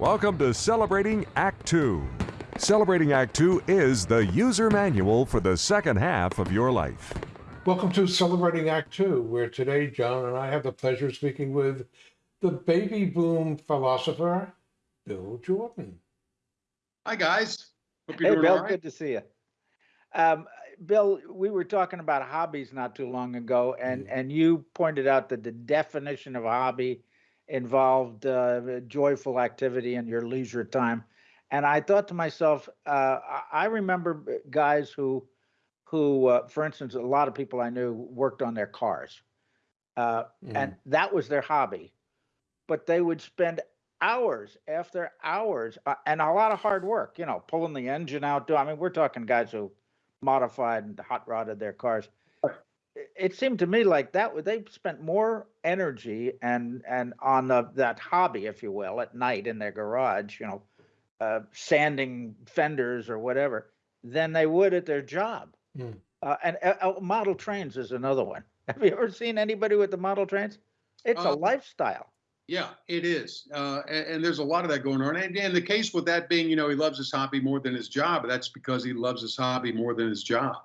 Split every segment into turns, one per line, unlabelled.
Welcome to Celebrating Act Two. Celebrating Act Two is the user manual for the second half of your life.
Welcome to Celebrating Act Two, where today John and I have the pleasure of speaking with the baby boom philosopher, Bill Jordan.
Hi, guys. Hope you're
Hey, Bill,
all right.
good to see you. Um, Bill, we were talking about hobbies not too long ago, and,
Mm-hmm.
and you pointed out that the definition of a hobby involved uh, joyful activity in your leisure time. And I thought to myself, uh, I, remember guys who, who, uh, for instance, a lot of people I knew worked on their cars, uh, and that was their hobby. But they would spend hours after hours uh, and a lot of hard work, you know, pulling the engine out. Do I mean, we're talking guys who modified and hot rodded their cars. It- It seemed to me like that they spent more energy and and on the, that hobby, if you will, at night in their garage, you know, uh, sanding fenders or whatever, than they would at their job.
Hmm.
Uh, and uh, uh, model trains is another one. Have you ever seen anybody with the model trains? It's a
Um,
lifestyle.
Yeah, it is. Uh, and, and there's a lot of that going on. And, and the case with that being, you know, he loves his hobby more than his job. That's because he loves his hobby more than his job.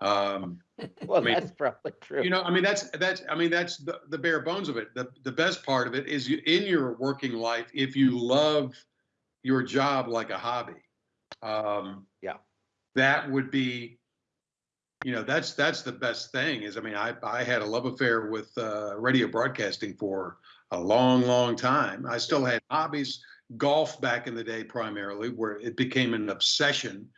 Um,
Well,
mean,
that's probably true.
you know, I mean, that's that's I mean, that's the, the bare bones of it. The the best part of it is you in your working life, if you love your job like a hobby, um,
Yeah.
that would be, you know, that's that's the best thing. Is I mean, I I had a love affair with uh, radio broadcasting for a long, long time. I still had hobbies, golf back in the day primarily, where it became an obsession.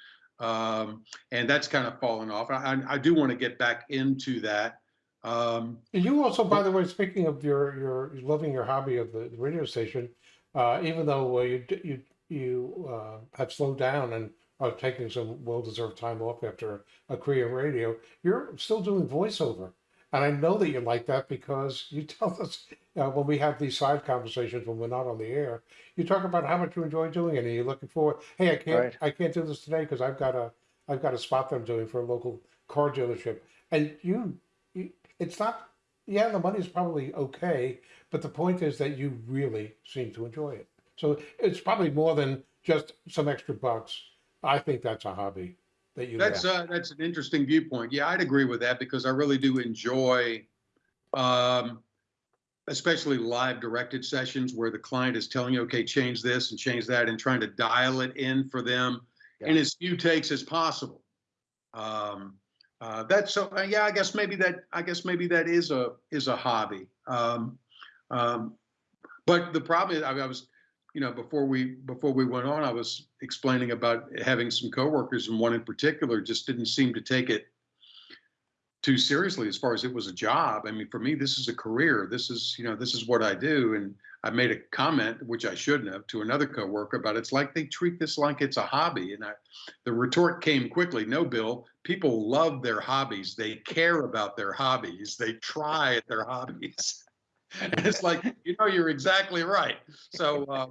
Um, and that's kind of fallen off. I, I- do want to get back into that. Um,
And you also, by the way, speaking of your your loving your hobby of the radio station, uh, even though uh, you you you uh, have slowed down and are taking some well-deserved time off after a career in radio, you're still doing voiceover, and I know that you like that because you tell us uh, when we have these side conversations when we're not on the air, you talk about how much you enjoy doing it, and you're looking forward. Hey, I can't
Right.
I can't do this today because I've got a I've got a spot that I'm doing for a local car dealership, and you, you it's not yeah the money's probably okay but the point is that you really seem to enjoy it so it's probably more than just some extra bucks i think that's a hobby that you
That's
love.
uh, that's an interesting viewpoint. Yeah, I'd agree with that because I really do enjoy, um, especially live directed sessions where the client is telling you, okay, change this and change that, and trying to dial it in for them in as few takes as possible. Um, uh, that's so. Uh, yeah, I guess maybe that. I guess maybe that is a is a hobby. Um, um, but the problem is, I, I was you know, before we before we went on, I was explaining about having some coworkers, and one in particular just didn't seem to take it too seriously as far as it was a job. I mean, for me, this is a career. This is you know, this is what I do. And I made a comment, which I shouldn't have, to another coworker about it's like they treat this like it's a hobby. And I, the retort came quickly. No, Bill, people love their hobbies. They care about their hobbies. They try at their hobbies. And it's like, you know, you're exactly right. So uh,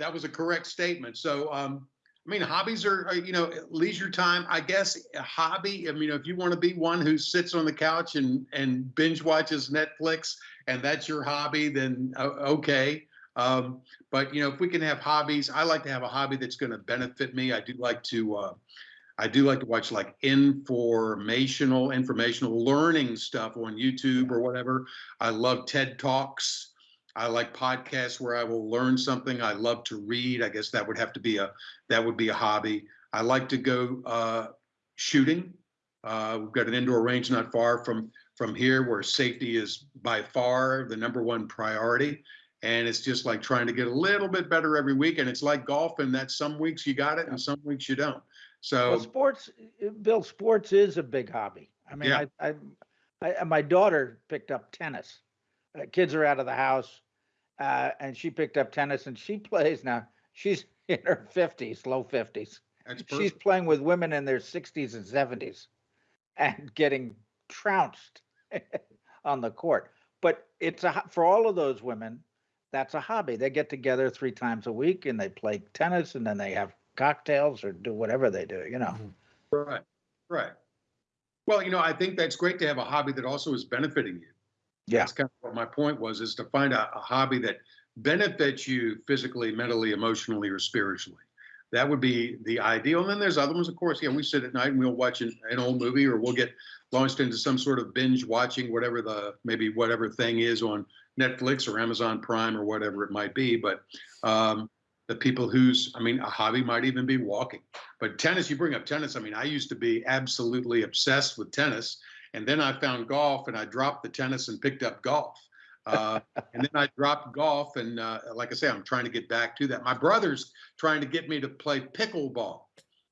that was a correct statement. So, um, I mean, hobbies are, are, you know, leisure time. I guess a hobby. I mean, if you want to be one who sits on the couch and and binge watches Netflix, and that's your hobby, then okay. Um, but you know, if we can have hobbies, I like to have a hobby that's going to benefit me. I do like to. Uh, I do like to watch like informational, informational learning stuff on YouTube or whatever. I love TED Talks. I like podcasts where I will learn something. I love to read. I guess that would have to be a that would be a hobby. I like to go uh, shooting. Uh, we've got an indoor range not far from from here where safety is by far the number one priority. And it's just like trying to get a little bit better every week. And it's like golf, and that some weeks you got it and some weeks you don't. So
Well, sports, uh, Bill, sports is a big hobby. I mean,
Yeah.
I, I, I, my daughter picked up tennis. Uh, kids are out of the house, uh, and she picked up tennis, and she plays now. She's in her fifties, low fifties. She's playing with women in their sixties and seventies, and getting trounced on the court. But it's a for all of those women, that's a hobby. They get together three times a week and they play tennis, and then they have cocktails or do whatever they do. You know.
Right, right. Well, you know, I think that's great to have a hobby that also is benefiting you.
Yeah.
That's kind of what my point was, is to find a, a hobby that benefits you physically, mentally, emotionally, or spiritually. That would be the ideal. And then there's other ones, of course. Yeah, we sit at night and we'll watch an, an old movie, or we'll get launched into some sort of binge watching, whatever the maybe whatever thing is on Netflix or Amazon Prime or whatever it might be. But um, the people whose, I mean, a hobby might even be walking. But tennis, you bring up tennis. I mean, I used to be absolutely obsessed with tennis, and then I found golf, and I dropped the tennis and picked up golf. Uh, and then I dropped golf, and uh, like I say, I'm trying to get back to that. My brother's trying to get me to play pickleball.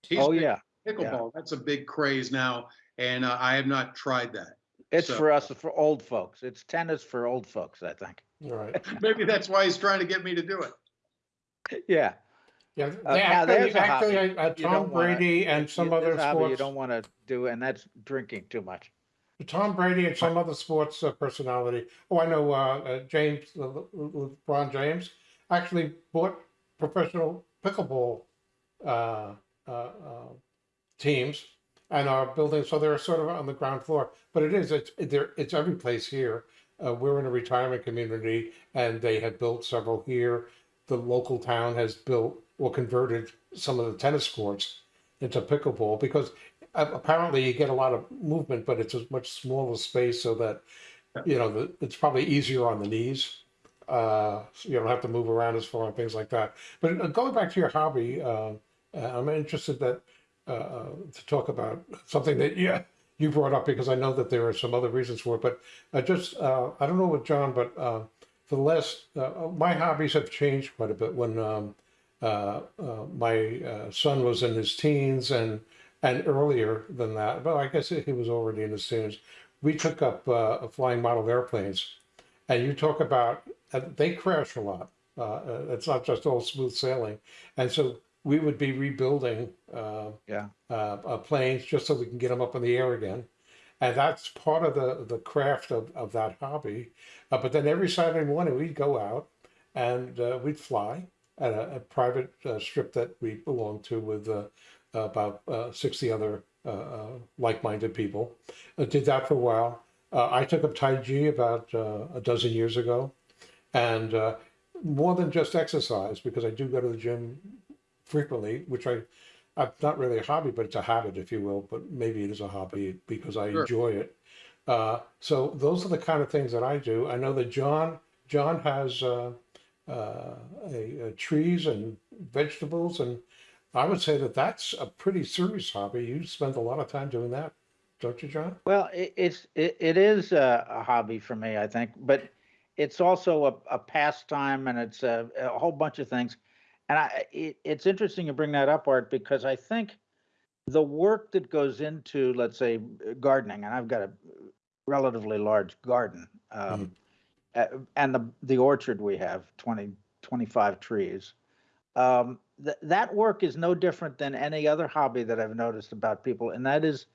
He's
Oh, yeah.
pickleball. That's a big craze now, and uh, I have not tried that.
It's
So-
for us, for old folks. It's tennis for old folks, I think.
All right.
Maybe that's why he's trying to get me to do it.
Yeah.
Yeah,
Uh,
they actually,
there's a
actually, uh, Tom
don't wanna-
Brady and some other
sports. hobby You don't want to do, and that's drinking too much.
Tom Brady and some other sports uh, personality. Oh, I know uh, uh, James, uh, LeBron James, actually bought professional pickleball uh, teams and are building. So they're sort of on the ground floor. But it is it's there. It's every place here. We're in a retirement community, and they have built several here. The local town has built or converted some of the tennis courts into pickleball because apparently you get a lot of movement, but it's a much smaller space so that, you know, the, it's probably easier on the knees. Uh, so you don't have to move around as far and things like that. But uh, going back to your hobby, uh, uh, I'm interested that uh, uh, to talk about something that yeah you brought up because I know that there are some other reasons for it. But I just uh, I don't know with John, but uh, for the last uh, my hobbies have changed quite a bit when um, uh, uh, my uh, son was in his teens and and earlier than that. Well, I guess he was already in his teens. We took up uh, flying model airplanes, and you talk about uh, they crash a lot. Uh, uh, it's not just all smooth sailing, and so we would be rebuilding uh,
Yeah.
uh, uh, planes just so we can get them up in the air again. And that's part of the, the craft of, of that hobby. Uh, but then every Saturday morning we'd go out and uh, we'd fly at a, a private uh, strip that we belonged to with uh, about uh, 60 other uh, uh, like-minded people. I did that for a while. Uh, I took up Tai Chi about uh, a dozen years ago. And uh, more than just exercise, because I do go to the gym frequently, which I, I'm not really a hobby, but it's a habit, if you will. But maybe it is a hobby because I
Sure.
enjoy it. Uh, so those are the kind of things that I do. I know that John John has uh, uh, a, a trees and vegetables, and I would say that that's a pretty serious hobby. You spend a lot of time doing that, don't you, John?
Well, it, it's it, it is a, a hobby for me, I think, but it's also a, a pastime and it's a, a whole bunch of things. And I, it, it's interesting you bring that up, Art, because I think the work that goes into, let's say, gardening, and I've got a relatively large garden, um, uh, and the the orchard we have 20, 25 trees. Um, th- that work is no different than any other hobby that I've noticed about people, and that is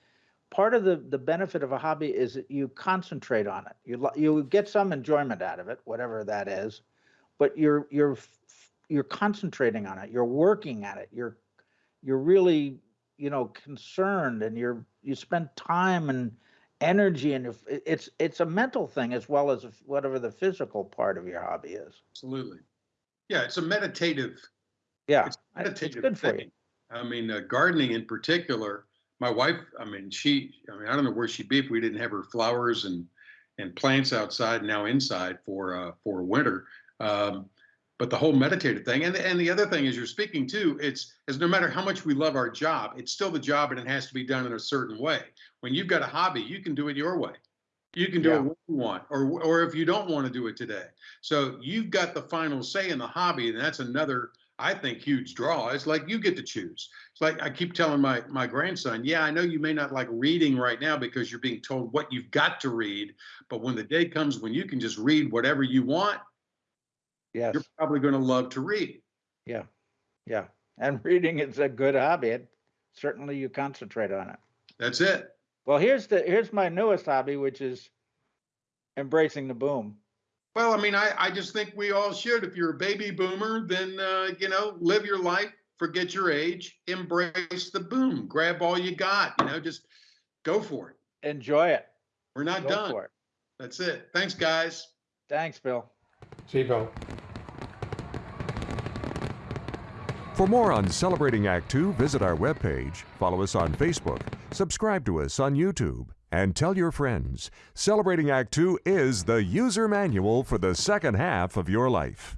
part of the the benefit of a hobby is that you concentrate on it. You you get some enjoyment out of it, whatever that is, but you're you're you're concentrating on it. You're working at it. You're you're really you know concerned, and you're you spend time and energy, and it's it's a mental thing as well as whatever the physical part of your hobby is.
Absolutely. Yeah, it's a meditative
Yeah,
It's
I- it's good for
thing.
you.
I mean, uh, gardening in particular. My wife, I mean, she, I mean, I don't know where she'd be if we didn't have her flowers and and plants outside, now inside for uh, for winter. Um, but the whole meditative thing, and and the other thing is, you're speaking to, it's is no matter how much we love our job, it's still the job, and it has to be done in a certain way. When you've got a hobby, you can do it your way. You can do
Yeah.
it when you want, or or if you don't want to do it today. So you've got the final say in the hobby, and that's another I think huge draw. It's like you get to choose. It's like I keep telling my my grandson, yeah, I know you may not like reading right now because you're being told what you've got to read, but when the day comes when you can just read whatever you want,
Yes.
you're probably going to love to read.
Yeah, yeah. And reading is a good hobby. It, certainly you concentrate on it.
That's it.
Well, here's the here's my newest hobby, which is embracing the boom.
Well, I mean, I, I just think we all should. If you're a baby boomer, then, uh, you know, live your life, forget your age, embrace the boom, grab all you got, you know, just go for it.
Enjoy it.
We're not
go
done. That's it. Thanks, guys.
Thanks, Bill.
See you, Bill.
For more on Celebrating Act Two, visit our webpage, follow us on Facebook, subscribe to us on YouTube and tell your friends. Celebrating Act Two is the user manual for the second half of your life.